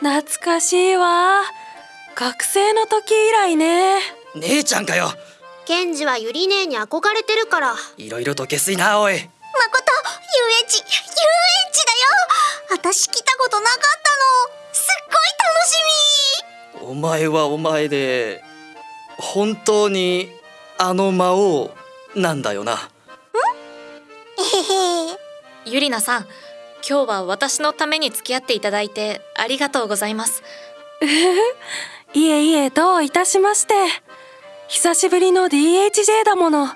懐かしいわ。学生の時以来ね。姉ちゃんかよ。ケンジはユリ姉に憧れてるから。いろいろと下水なおい遊園地遊園地だよ。私来たことなかったの。すっごい楽しみ。お前はお前で本当にあの魔王なんだよな。えへへ。ゆりなさん今日は私のために付き合っていただいてありがとうございます。いえいえどういたしまして。久しぶりの DHJ だもの。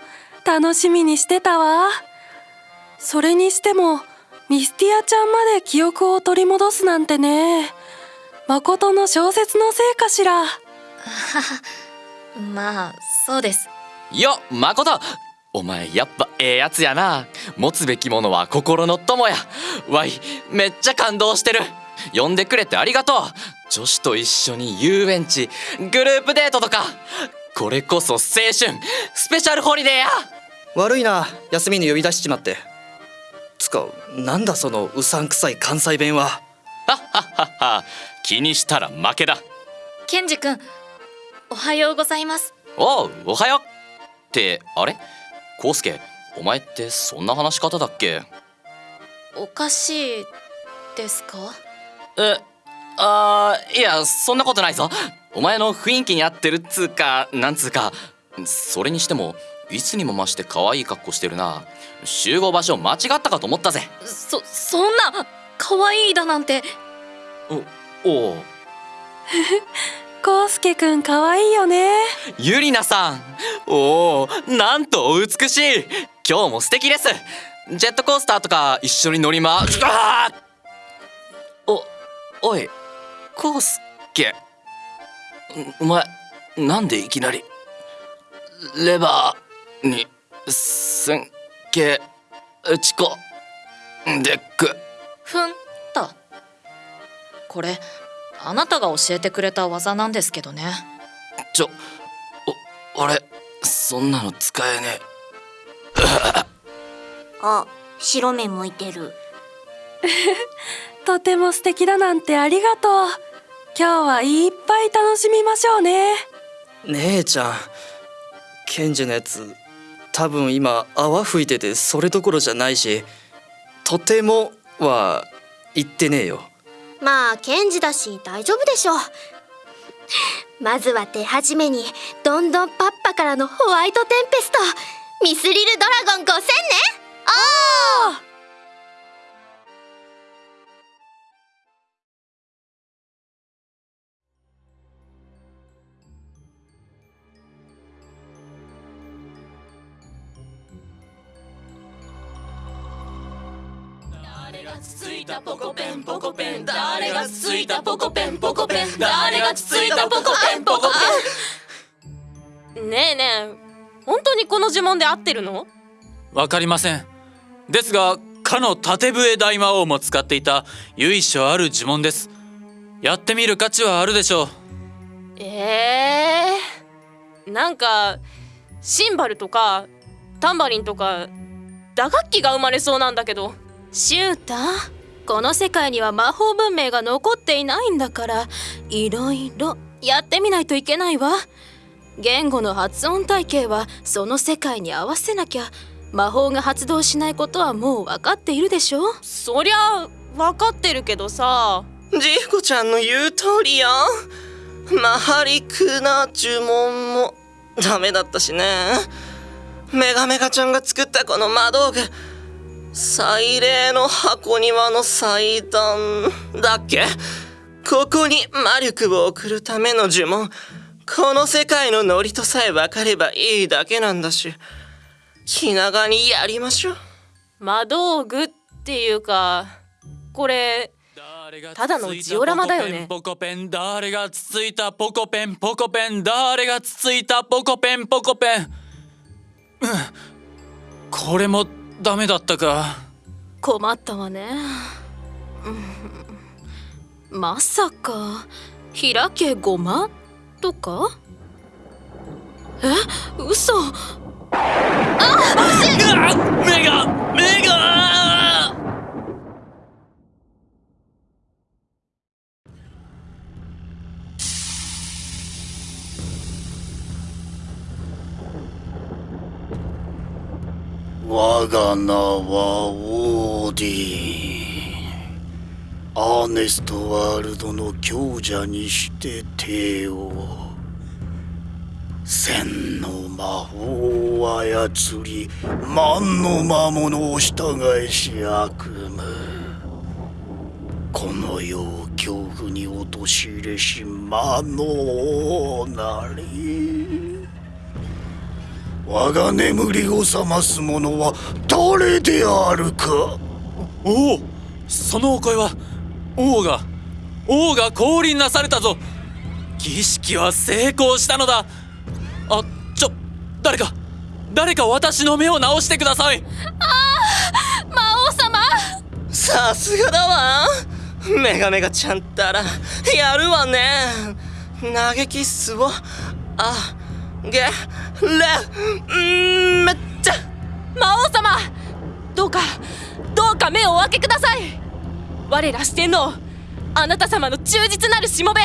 楽しみにしてたわそれにしてもミスティアちゃんまで記憶を取り戻すなんてね。誠の小説のせいかしら。まあそうです。よ誠。お前やっぱええやつやな。持つべきものは心の友や。わいめっちゃ感動してる。呼んでくれてありがとう。女子と一緒に遊園地グループデートとか。これこそ青春。スペシャルホリデーや。悪いな。休みに呼び出しちまってつかなんだそのうさんくさい関西弁は。はっはっはっは。気にしたら負けだ。ケンジ君おはようございます。おうおはよう。ってあれ？コウスケお前ってそんな話し方だっけ？おかしいですか？えあーいやそんなことないぞ。お前の雰囲気に合ってるっつうかなんつうかそれにしてもいつにも増して可愛い格好してるな。集合場所間違ったかと思ったぜ。そそんな可愛いだなんて。おおう。コウスケくんかわいいよね。ゆりなさん。おおなんとお美しい。今日も素敵です。ジェットコースターとか一緒に乗りまあーおおいコウスケ。お前なんでいきなりレバーにすんけ打ちこでく。ふんと。これあなたが教えてくれた技なんですけどね。ちょお俺そんなの使えね あ白目向いてる。とても素敵だなんてありがとう。今日はいっぱい楽しみましょうね。姉ちゃんケンジのやつ多分今泡吹いててそれどころじゃないしとてもは言ってねえよ。まあケンジだし大丈夫でしょう。まずは手始めにどんどんパッパからのホワイトテンペストミスリルドラゴン5000ね。おーつついたポコペンポコペン誰がつついたポコペンポコペン。誰がつついたポコペンポコねえねえ本当にこの呪文で合ってるの？わかりません。ですがかの縦笛大魔王も使っていた由緒ある呪文です。やってみる価値はあるでしょう。えー、なんかシンバルとかタンバリンとか打楽器が生まれそうなんだけどシュータこの世界には魔法文明が残っていないんだからいろいろやってみないといけないわ。言語の発音体系はその世界に合わせなきゃ魔法が発動しないことはもう分かっているでしょ？そりゃ分かってるけどさ。ジーコちゃんの言う通りや。マハリクな呪文もダメだったしね。メガメガちゃんが作ったこの魔道具。祭礼の箱庭の祭壇だっけ？ここに魔力を送るための呪文。この世界のノリとさえ分かればいいだけなんだし。気長にやりましょう。魔道具っていうかこれただのジオラマだよね。ポコペン誰がつついたポコペンポコペン誰がつついたポコペンポコペン。うんこれもダメだったか。困ったわね、うん、まさか開けごまとか？え？嘘。あ目が目がが名はオーディアーネストワールドの強者にして帝王。千の魔法を操り万の魔物を従えし悪夢。この世を恐怖に陥れし魔のなり。我が眠りを覚ます者は誰であるか？おおそのお声は王が王が降臨なされたぞ。儀式は成功したのだ。あちょ誰か誰か私の目を直してください。魔王様。さすがだわ。メガメガちゃんったらやるわね。嘆きっすをあげれんめっちゃ魔王様どうかどうか目をお開けください。我ら四天王あなた様の忠実なるしもべ。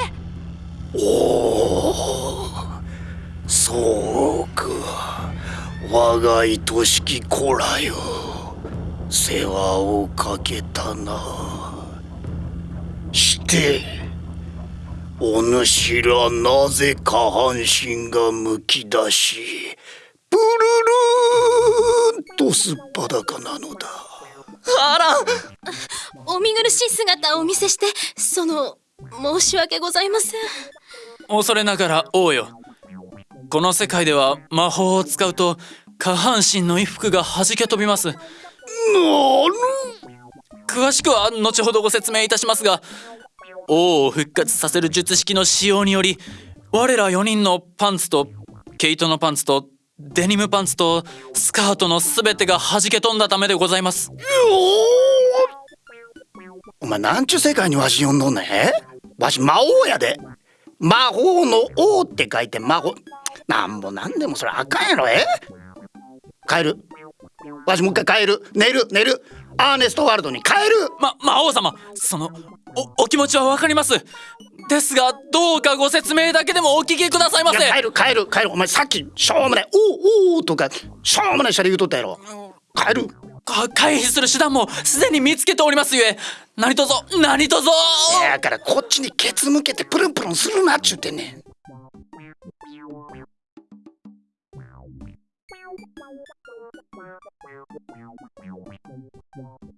おおそうか。我が愛しき子らよ。世話をかけたな。してお主らなぜ下半身がむき出しプルルーンとすっぱだかなのだ。あら。お見苦しい姿をお見せしてその申し訳ございません。恐れながら王よ。この世界では魔法を使うと下半身の衣服が弾け飛びます。なる。詳しくは後ほどご説明いたしますが王を復活させる術式の使用により我ら4人のパンツと毛糸のパンツとデニムパンツとスカートの全てが弾け飛んだためでございます。お前なんちゅう世界にわし呼んどんねわし魔王やで。魔法の王って書いて魔法。なんぼなんでもそれあかんやろえ？帰る。わしもう一回帰る。寝る寝る。アーネストワールドに帰る。ま魔王様そのおお気持ちはわかります。ですがどうかご説明だけでもお聞きくださいませ。いや帰る帰る帰る。お前さっきしょうもない「おうおう」とかしょうもないシャレ言うとったやろ。帰る。か回避する手段もすでに見つけておりますゆえ。何とぞ何とぞだからこっちにケツ向けてプルンプルンするなっちゅうてんねん「